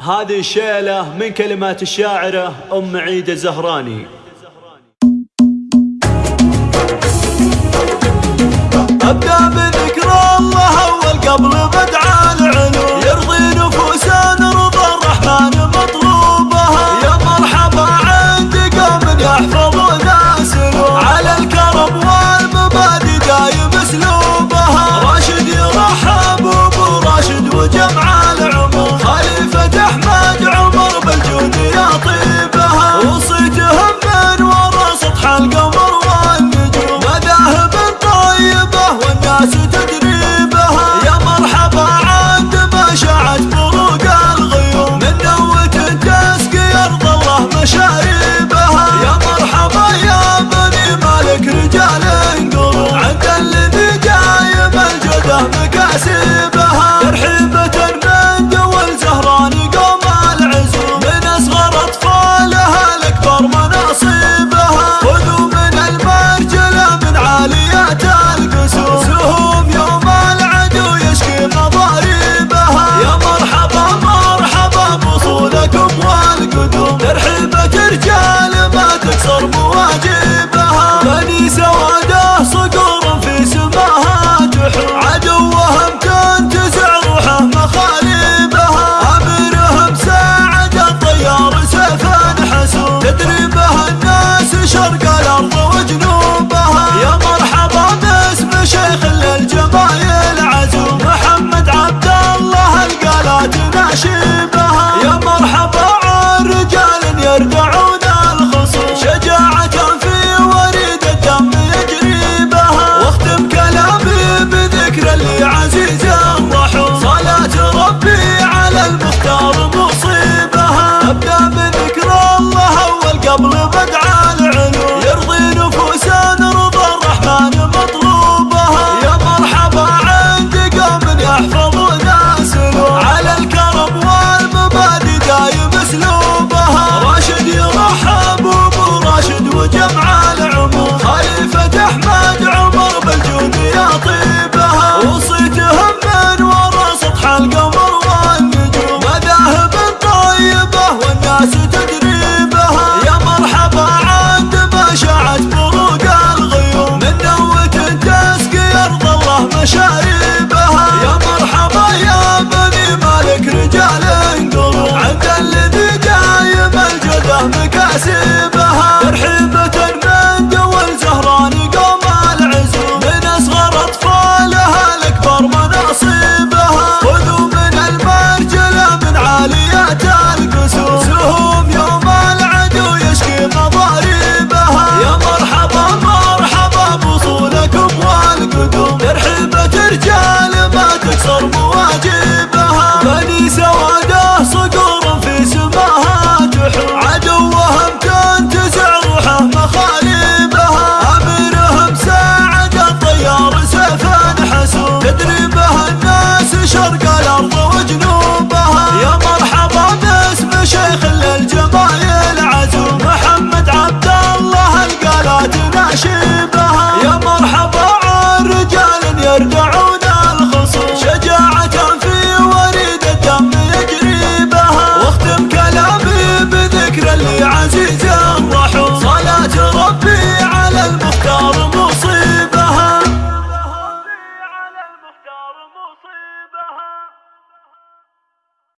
هذه الشيلة من كلمات الشاعرة أم عيدة زهراني Así شبهها يا مرحبا عرجة.